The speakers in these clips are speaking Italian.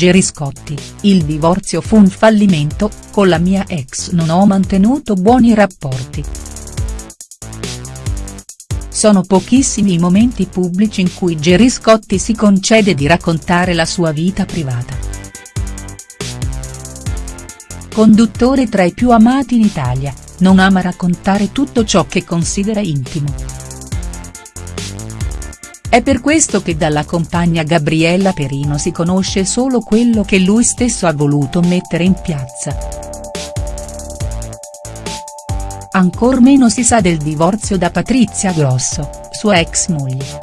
Gerry Scotti, il divorzio fu un fallimento, con la mia ex non ho mantenuto buoni rapporti. Sono pochissimi i momenti pubblici in cui Gerry Scotti si concede di raccontare la sua vita privata. Conduttore tra i più amati in Italia, non ama raccontare tutto ciò che considera intimo. È per questo che dalla compagna Gabriella Perino si conosce solo quello che lui stesso ha voluto mettere in piazza. Ancor meno si sa del divorzio da Patrizia Grosso, sua ex moglie.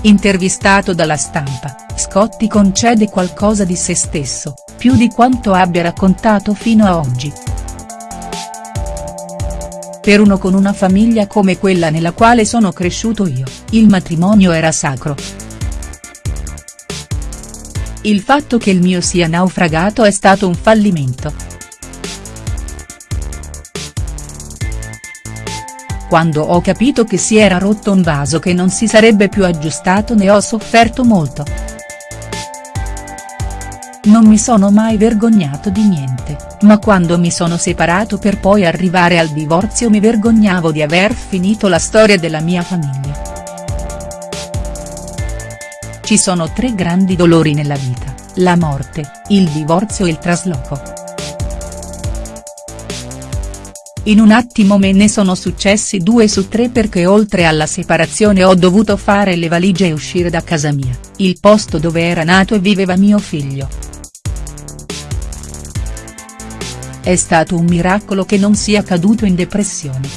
Intervistato dalla stampa, Scotti concede qualcosa di se stesso, più di quanto abbia raccontato fino a oggi. Per uno con una famiglia come quella nella quale sono cresciuto io, il matrimonio era sacro. Il fatto che il mio sia naufragato è stato un fallimento. Quando ho capito che si era rotto un vaso che non si sarebbe più aggiustato ne ho sofferto molto. Non mi sono mai vergognato di niente, ma quando mi sono separato per poi arrivare al divorzio mi vergognavo di aver finito la storia della mia famiglia. Ci sono tre grandi dolori nella vita, la morte, il divorzio e il trasloco. In un attimo me ne sono successi due su tre perché oltre alla separazione ho dovuto fare le valigie e uscire da casa mia, il posto dove era nato e viveva mio figlio. È stato un miracolo che non sia caduto in depressione.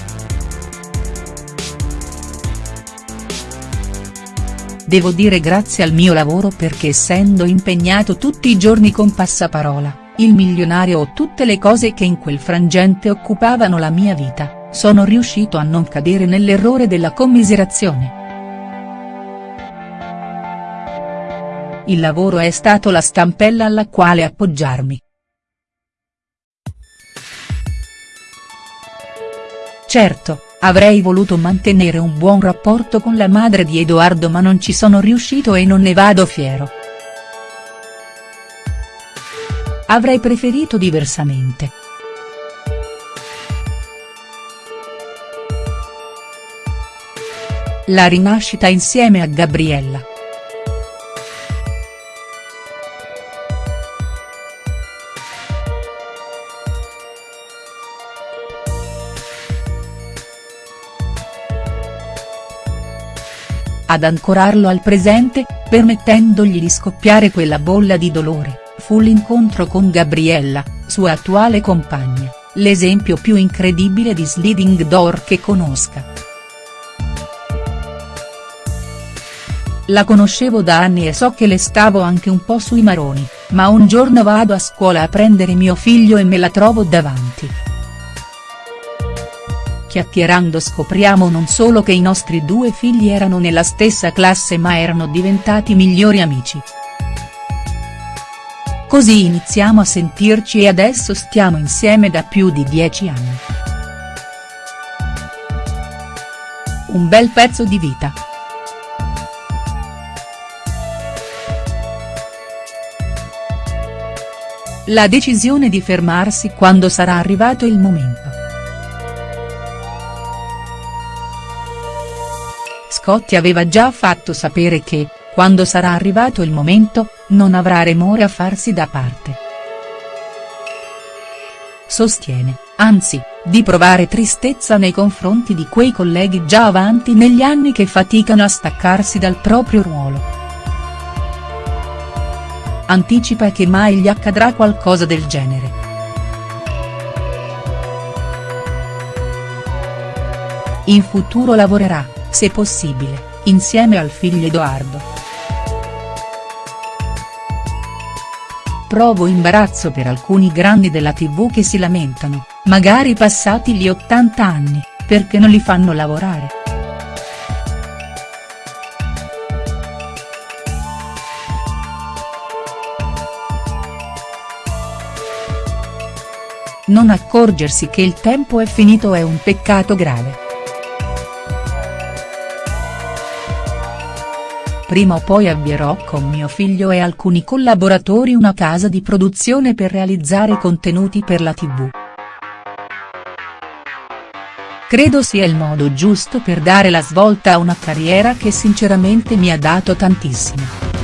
Devo dire grazie al mio lavoro perché essendo impegnato tutti i giorni con Passaparola, il milionario o tutte le cose che in quel frangente occupavano la mia vita, sono riuscito a non cadere nell'errore della commiserazione. Il lavoro è stato la stampella alla quale appoggiarmi. Certo, avrei voluto mantenere un buon rapporto con la madre di Edoardo ma non ci sono riuscito e non ne vado fiero. Avrei preferito diversamente. La rinascita insieme a Gabriella. Ad ancorarlo al presente, permettendogli di scoppiare quella bolla di dolore, fu l'incontro con Gabriella, sua attuale compagna, l'esempio più incredibile di sliding door che conosca. La conoscevo da anni e so che le stavo anche un po' sui maroni, ma un giorno vado a scuola a prendere mio figlio e me la trovo davanti chiacchierando scopriamo non solo che i nostri due figli erano nella stessa classe ma erano diventati migliori amici. Così iniziamo a sentirci e adesso stiamo insieme da più di dieci anni. Un bel pezzo di vita. La decisione di fermarsi quando sarà arrivato il momento. Scotti aveva già fatto sapere che, quando sarà arrivato il momento, non avrà remore a farsi da parte. Sostiene, anzi, di provare tristezza nei confronti di quei colleghi già avanti negli anni che faticano a staccarsi dal proprio ruolo. Anticipa che mai gli accadrà qualcosa del genere. In futuro lavorerà, se possibile, insieme al figlio Edoardo. Provo imbarazzo per alcuni grandi della tv che si lamentano, magari passati gli 80 anni, perché non li fanno lavorare. Non accorgersi che il tempo è finito è un peccato grave. Prima o poi avvierò con mio figlio e alcuni collaboratori una casa di produzione per realizzare contenuti per la tv. Credo sia il modo giusto per dare la svolta a una carriera che sinceramente mi ha dato tantissimo.